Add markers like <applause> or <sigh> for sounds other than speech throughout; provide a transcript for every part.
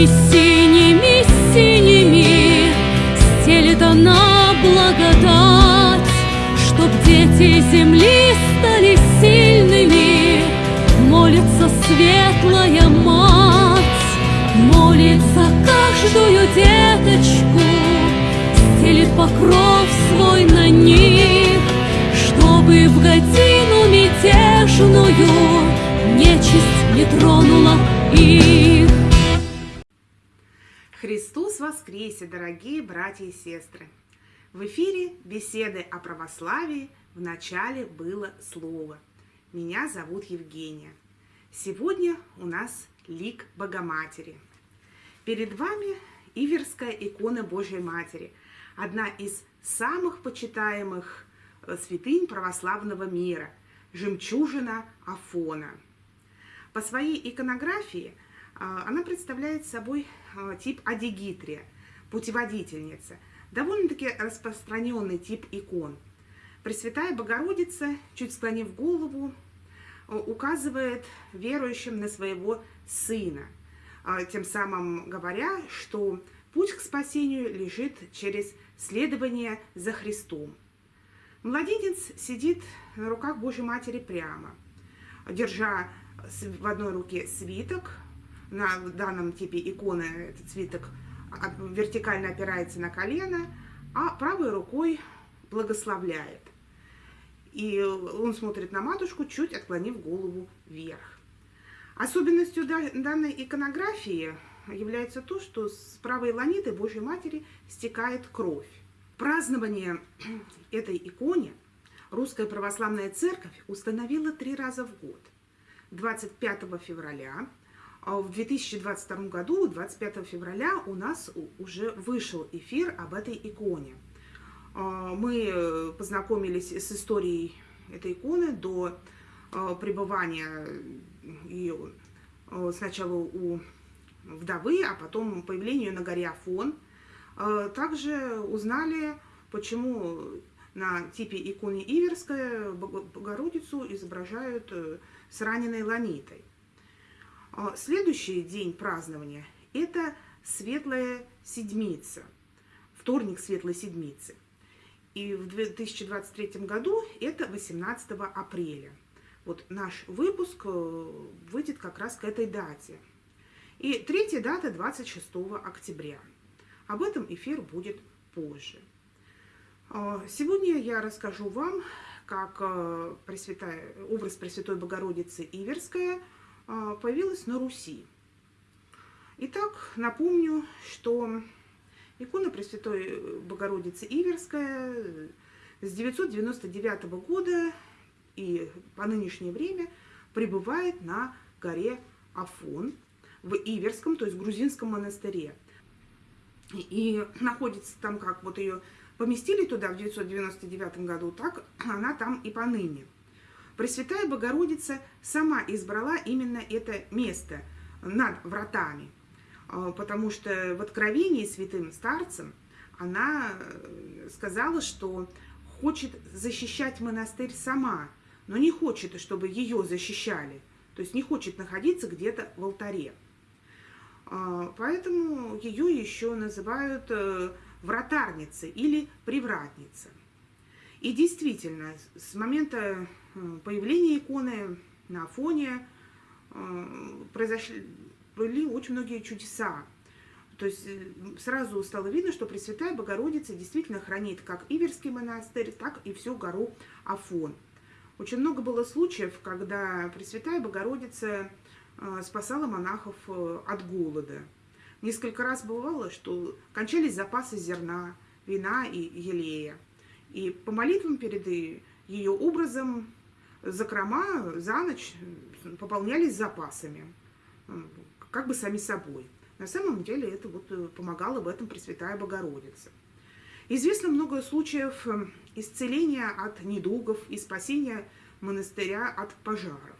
Синими, синими, синими. Стелет она благодать Чтоб дети земли стали сильными. Молится светлая мать Молится каждую деточку. Стелит покров свой на них Чтобы в годину мятежную Нечисть не тронула их Христос воскресе, дорогие братья и сестры! В эфире беседы о православии в начале было слово. Меня зовут Евгения. Сегодня у нас лик Богоматери. Перед вами Иверская икона Божьей Матери, одна из самых почитаемых э, святынь православного мира, жемчужина Афона. По своей иконографии а, она представляет собой тип адигитрия, путеводительница, довольно-таки распространенный тип икон. Пресвятая Богородица, чуть склонив голову, а, указывает верующим на своего сына, тем самым говоря, что путь к спасению лежит через следование за Христом. Младенец сидит на руках Божьей Матери прямо, держа в одной руке свиток, на данном типе иконы этот свиток вертикально опирается на колено, а правой рукой благословляет. И он смотрит на матушку, чуть отклонив голову вверх. Особенностью данной иконографии является то, что с правой ланиты Божьей Матери стекает кровь. Празднование <clears throat> этой иконе Русская Православная Церковь установила три раза в год. 25 февраля, а в 2022 году, 25 февраля, у нас уже вышел эфир об этой иконе. А, мы познакомились с историей этой иконы до а, пребывания ее сначала у вдовы, а потом появлению на горе Афон. Также узнали, почему на типе иконы Иверская Богородицу изображают э, с раненой ланитой. А, следующий день празднования – это Светлая Седмица, вторник Светлой Седмицы. И в 2023 году это 18 апреля. Вот наш выпуск э, выйдет как раз к этой дате. И третья дата 26 октября. Об этом эфир будет позже. А, сегодня я расскажу вам, как э, образ Пресвятой Богородицы Иверская – появилась на Руси. Итак, напомню, что икона Пресвятой Богородицы Иверская с 999 года и по нынешнее время пребывает на горе Афон в Иверском, то есть грузинском монастыре. И находится там, как вот ее поместили туда в 999 году, так она там и поныне. Пресвятая Богородица сама избрала именно это место над вратами, а, потому что в Откровении святым старцем она э, сказала, что хочет защищать монастырь сама, но не хочет, чтобы ее защищали, то есть не хочет находиться где-то в алтаре. А, поэтому ее еще называют э, вратарницей или привратницей. И действительно, с момента Э, появления иконы на фоне э, произошли были очень многие чудеса. То есть э, сразу стало видно, что Пресвятая Богородица действительно хранит как Иверский монастырь, так и всю гору Афон. Очень много было случаев, когда Пресвятая Богородица спасала монахов от голода. Несколько раз бывало, что кончались запасы зерна, вина и елея. И по молитвам перед ее образом закрома за ночь пополнялись запасами, как бы сами собой. На самом деле это вот э, помогала в этом Пресвятая Богородица. Известно много случаев исцеления от недугов и спасения монастыря от пожаров.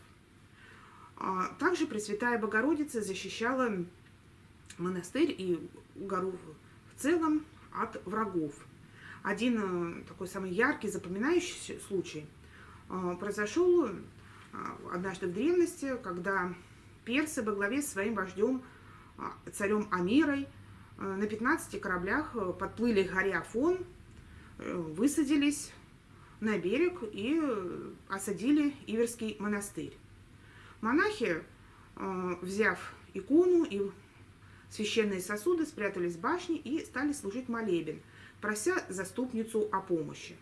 А также Пресвятая Богородица защищала монастырь и гору в целом от врагов. Один э, такой самый яркий, запоминающийся случай – а, произошел а, однажды в древности, когда персы во главе с своим вождем царем Амирой на 15 кораблях подплыли к горе Афон, высадились на берег и осадили Иверский монастырь. Монахи, взяв икону и священные сосуды, спрятались в башне и стали служить молебен, прося заступницу о помощи.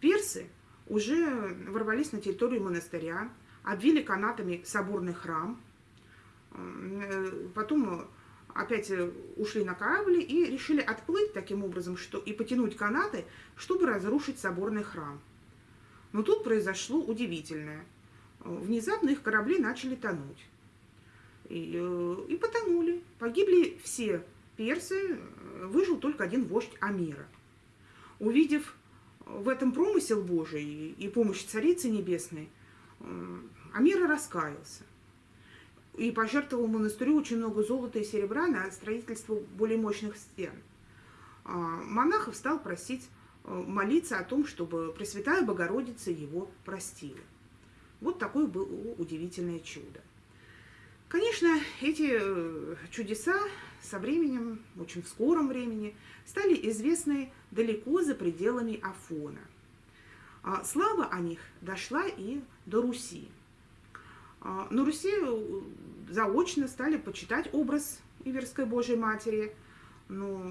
Персы уже ворвались на территорию монастыря, обвили канатами соборный храм, э, потом опять ушли на корабль и решили отплыть таким образом что, и потянуть канаты, чтобы разрушить соборный храм. Но тут произошло удивительное. Внезапно их корабли начали тонуть. И, э, и потонули. Погибли все персы, выжил только один вождь Амира. Увидев в этом промысел Божий и помощь Царицы Небесной, э, Амира раскаялся и пожертвовал монастырю очень много золота и серебра на строительство более мощных стен. А, монахов стал просить э, молиться о том, чтобы Пресвятая Богородица его простила. Вот такое было удивительное чудо. Конечно, эти э, чудеса со временем, очень в скором времени, стали известны далеко за пределами Афона. А слава о них дошла и до Руси. А, на Руси э, заочно стали почитать образ Иверской Божьей Матери, но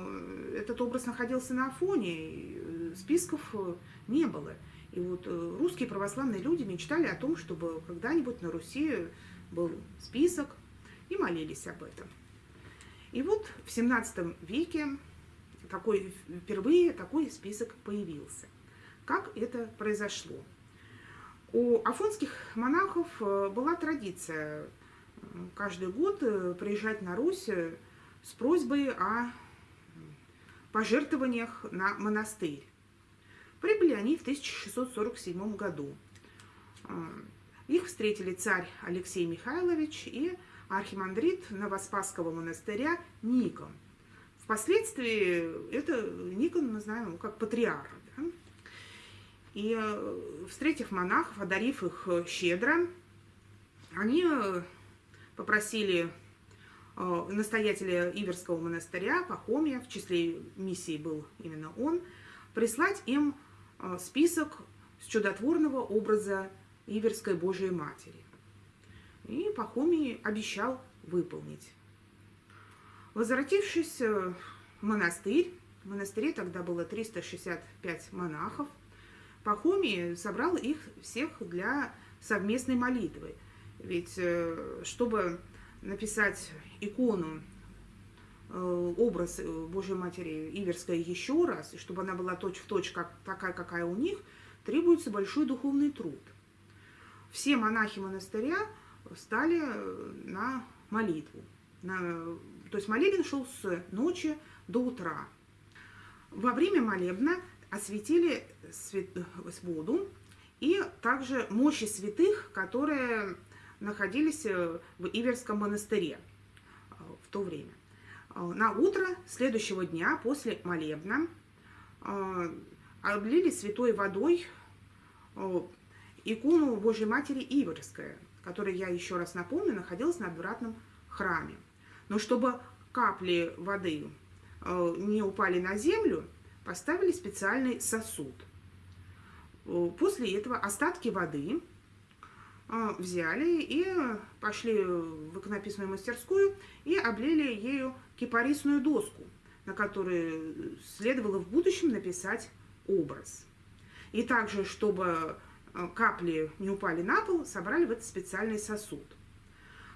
этот образ находился на Афоне, и э, списков не было. И вот русские православные люди мечтали о том, чтобы когда-нибудь на Руси был список, и молились об этом. И вот в 17 веке такой, впервые такой список появился. Как это произошло? У афонских монахов э, была традиция каждый год э, приезжать на Русь э, с просьбой о пожертвованиях на монастырь. Прибыли они в 1647 году. Их встретили царь Алексей Михайлович и архимандрит Новоспасского монастыря Никон. Впоследствии это Никон мы знаем как патриарх. Да? И э, встретив монахов, одарив их э, щедро, они э, попросили настоятеля Иверского монастыря Пахомия, в числе миссии был именно он, прислать им список с чудотворного образа Иверской Божией Матери. И Пахомий обещал выполнить. Возвратившись в монастырь, в монастыре тогда было 365 монахов, Пахомий собрал их всех для совместной молитвы. Ведь э, чтобы написать икону, э, образ Божьей Матери Иверской еще раз, и чтобы она была точь-в-точь точь, как, такая, какая у них, требуется большой духовный труд. Все монахи монастыря встали э, на молитву. На, то есть молебен шел с ночи до утра. Во время молебна осветили свет, воду и также мощи святых, которые находились э, в Иверском монастыре э, в то время. На утро следующего дня после молебна облили святой водой икону Божьей Матери Иверская – которая, я еще раз напомню, находилась на отвратном храме. Но чтобы капли воды э, не упали на землю, поставили специальный сосуд. Э, после этого остатки воды э, взяли и пошли в иконописную мастерскую и облили ею кипарисную доску, на которой следовало в будущем написать образ. И также, чтобы капли не упали на пол, собрали в этот специальный сосуд.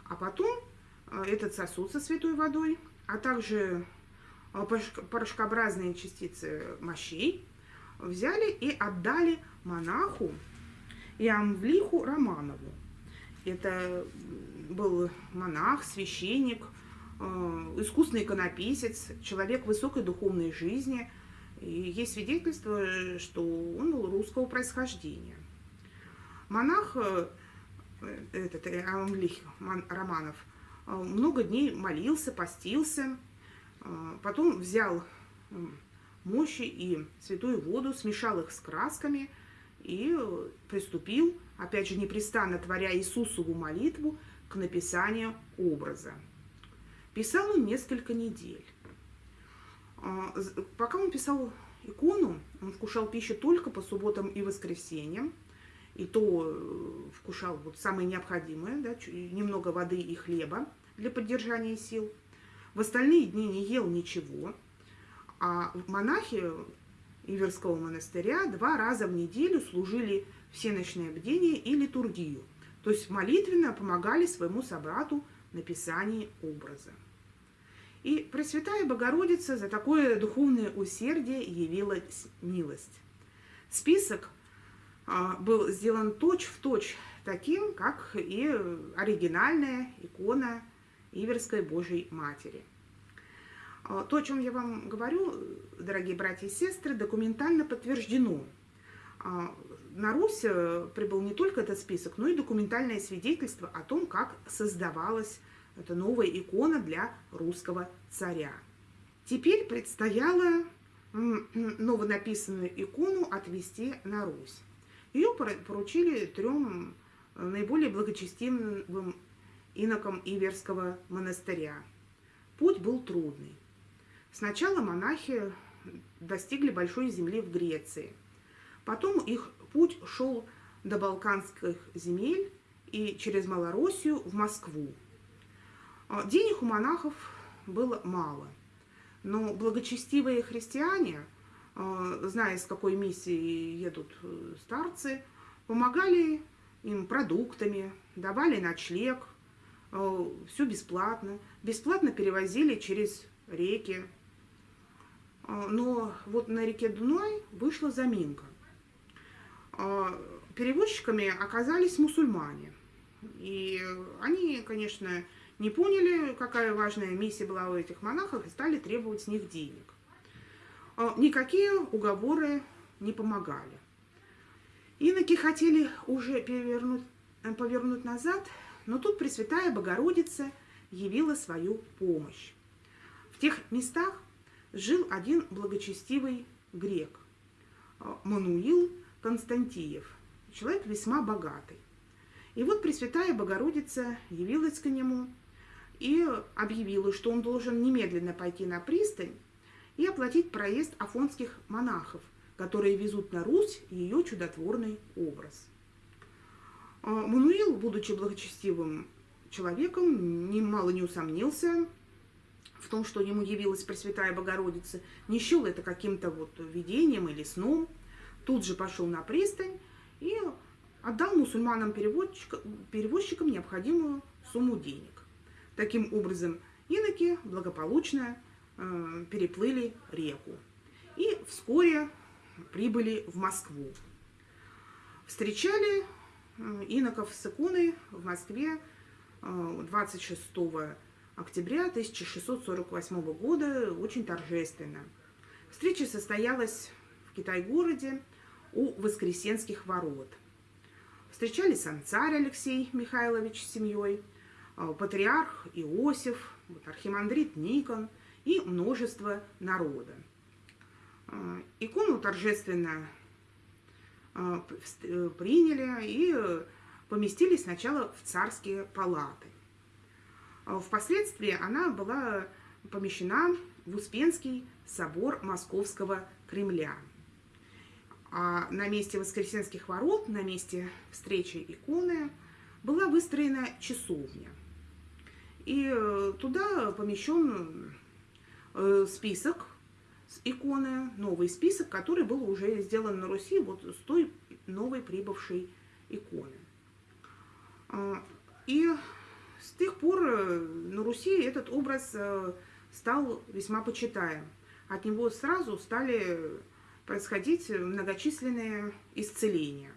А потом э, этот сосуд со святой водой, а также э, порошкообразные частицы мощей взяли и отдали монаху Иамвлиху Романову. Это был монах, священник, искусный иконописец, человек высокой духовной жизни. И есть свидетельство, что он был русского происхождения. Монах, э, этот Амлих Романов, э, много дней молился, постился, э, потом взял мощи и святую воду, смешал их с красками и приступил, опять же, непрестанно творя Иисусову молитву к написанию образа. Писал он несколько недель. Пока он писал икону, он вкушал пищу только по субботам и воскресеньям, и то э, вкушал вот самое необходимое, да, немного воды и хлеба для поддержания сил. В остальные дни не ел ничего, а монахи Иверского монастыря два раза в неделю служили всеночное бдение и литургию, то есть молитвенно помогали своему собрату написании образа. И Пресвятая Богородица за такое духовное усердие явилась милость. Список был сделан точь-в-точь точь таким, как и оригинальная икона Иверской Божьей Матери. А, то, о чем я вам говорю, дорогие братья и сестры, документально подтверждено. А, на Русь э, прибыл не только этот список, но и документальное свидетельство о том, как создавалась эта новая икона для русского царя. Теперь предстояло новонаписанную икону отвести на Русь. Ее поручили трем э, наиболее благочестивым инокам Иверского монастыря. Путь был трудный. Сначала монахи достигли большой земли в Греции. Потом их путь шел до Балканских земель и через Малороссию в Москву. А, денег у монахов было мало, но благочестивые христиане, зная, с какой миссией едут э, старцы, помогали им продуктами, давали ночлег, э, все бесплатно. Бесплатно перевозили через реки. Но вот на реке Дунай вышла заминка. Перевозчиками оказались мусульмане. И они, конечно, не поняли, какая важная миссия была у этих монахов, и стали требовать с них денег. А, никакие уговоры не помогали. Иноки хотели уже перевернуть, э, повернуть назад, но тут Пресвятая Богородица явила свою помощь. В тех местах жил один благочестивый грек, а, Мануил Константиев, человек весьма богатый. И вот Пресвятая Богородица явилась к нему и объявила, что он должен немедленно пойти на пристань и оплатить проезд афонских монахов, которые везут на Русь ее чудотворный образ. А, Мануил, будучи благочестивым человеком, немало не усомнился в том, что ему явилась Пресвятая Богородица, не счел это каким-то вот видением или сном, тут же пошел на пристань и отдал мусульманам-перевозчикам необходимую сумму денег. Таким образом, иноки благополучно переплыли реку и вскоре прибыли в Москву. Встречали э, иноков с иконой в Москве э, 26 октября 1648 года очень торжественно. Встреча состоялась в Китай-городе у Воскресенских ворот. Встречали сам царь Алексей Михайлович с семьей – Э, патриарх Иосиф, архимандрит Никон и множество народа. Э, икону торжественно э, приняли и поместили сначала в царские палаты. Впоследствии она была помещена в Успенский собор Московского Кремля. А на месте Воскресенских ворот, на месте встречи иконы, была выстроена часовня. И э, туда помещен список с иконы, новый список, который был уже сделан на Руси вот с той новой прибывшей иконы. А, и с тех пор э, на Руси этот образ стал весьма почитаем. От него сразу стали происходить многочисленные исцеления.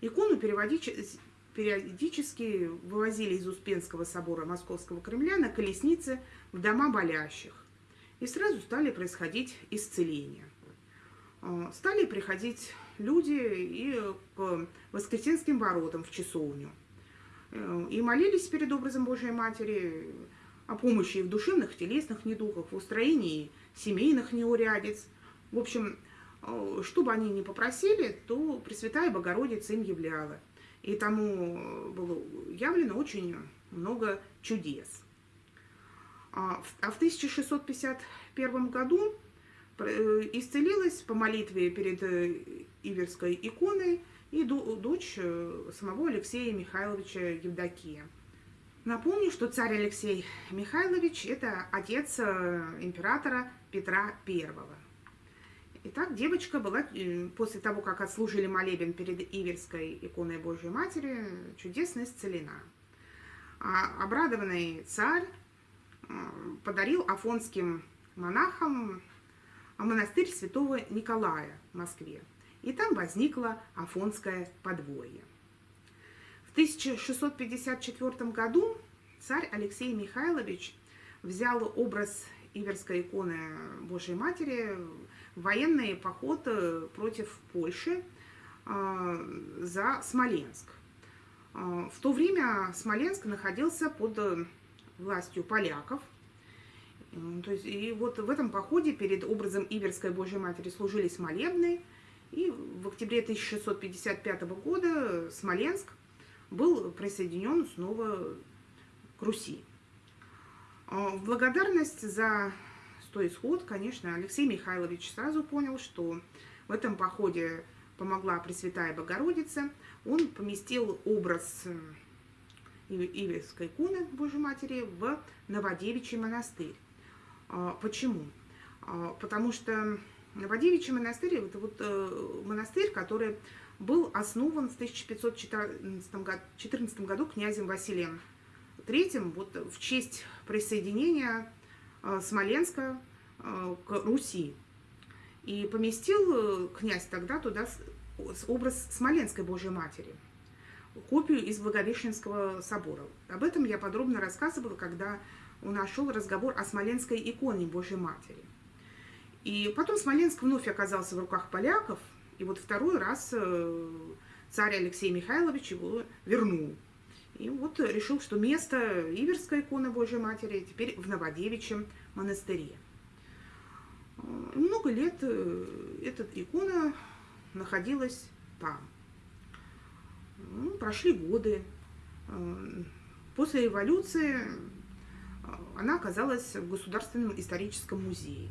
Икону периодически вывозили из Успенского собора Московского Кремля на колеснице в дома болящих. И сразу стали происходить исцеления. А, стали приходить люди и к Воскресенским воротам в часовню. Э, и молились перед образом Божьей Матери о помощи в душевных, телесных недугах, в устроении семейных неурядиц. В общем, э, что бы они ни попросили, то Пресвятая Богородица им являла и тому было явлено очень много чудес. А в 1651 году исцелилась по молитве перед Иверской иконой и дочь самого Алексея Михайловича Евдокия. Напомню, что царь Алексей Михайлович – это отец императора Петра I. Итак, девочка была, э, после того, как отслужили молебен перед Иверской иконой Божьей Матери, чудесно исцелена. А обрадованный царь э, подарил афонским монахам монастырь святого Николая в Москве. И там возникло Афонское подворье. В 1654 году царь Алексей Михайлович взял образ Иверской иконы Божьей Матери военный поход э, против Польши э, за Смоленск. Э, в то время Смоленск находился под властью поляков. То есть, и вот в этом походе перед образом Иверской Божьей Матери служили молебны, и в октябре 1655 года Смоленск был присоединен снова к Руси. В благодарность за что исход, конечно, Алексей Михайлович сразу понял, что в этом походе помогла Пресвятая Богородица. Он поместил образ э, Иверской иконы Божьей Матери в Новодевичий монастырь. А, почему? А, потому что Новодевичий монастырь – это вот э, монастырь, который был основан в 1514 году князем Василием III вот в честь присоединения Э, Смоленска э, к Руси. И поместил э, князь тогда туда образ Смоленской Божьей Матери, копию из Благовещенского собора. Об этом я подробно рассказывала, когда у нас шел разговор о Смоленской иконе Божьей Матери. И потом Смоленск вновь оказался в руках поляков, и вот второй раз царь Алексей Михайлович его вернул. И вот решил, что место Иверской иконы Божьей Матери теперь в Новодевичьем монастыре. Много лет э, эта икона находилась там. Ну, прошли годы. Э, после революции э, она оказалась в Государственном историческом музее.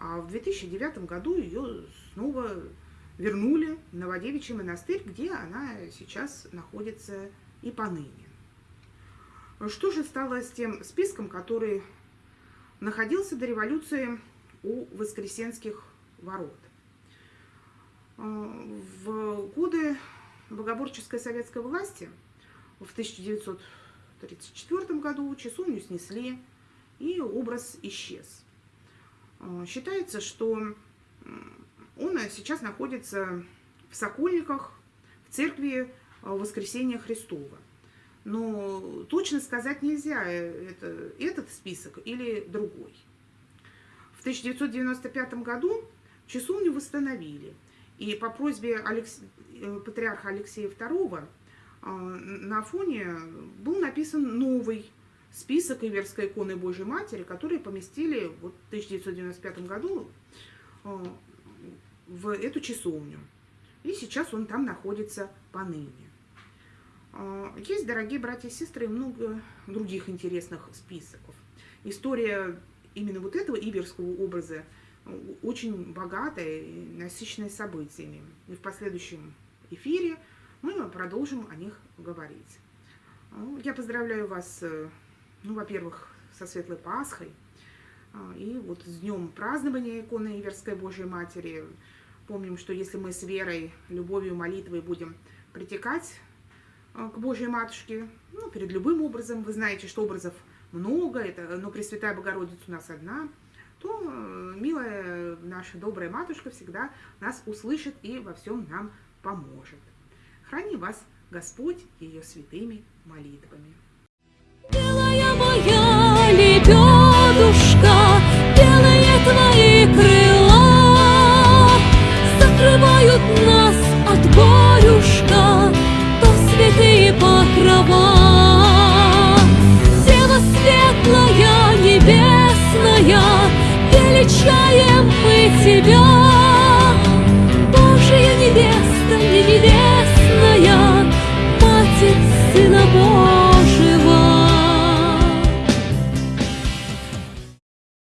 А в 2009 году ее снова вернули в Новодевичий монастырь, где она сейчас находится и поныне. Что же стало с тем списком, который находился до революции у Воскресенских ворот? В годы богоборческой советской власти в 1934 году часовню снесли, и образ исчез. Считается, что он сейчас находится в Сокольниках, в церкви Э, воскресения Христова. Но точно сказать нельзя, э, это этот список или другой. В 1995 году часовню восстановили. И по просьбе Алекс... Э, патриарха Алексея II на фоне был написан новый список Иверской иконы Божьей Матери, которые поместили в 1995 году в эту часовню. И сейчас он там находится поныне. Есть, дорогие братья и сестры, много других интересных списков. История именно вот этого иверского образа очень богатая и насыщенная событиями. И в последующем эфире мы продолжим о них говорить. А, я поздравляю вас, э, ну, во-первых, со Светлой Пасхой, а, и вот с днем празднования иконы Иверской Божьей Матери. Помним, что если мы с верой, любовью, молитвой будем притекать а, к Божьей Матушке, ну, перед любым образом. Вы знаете, что образов много, это, но Пресвятая Богородица у нас одна, то э, милая наша добрая Матушка всегда нас услышит и во всем нам поможет. Храни вас Господь ее святыми молитвами. Белая моя лебедушка, белые твои крыла мы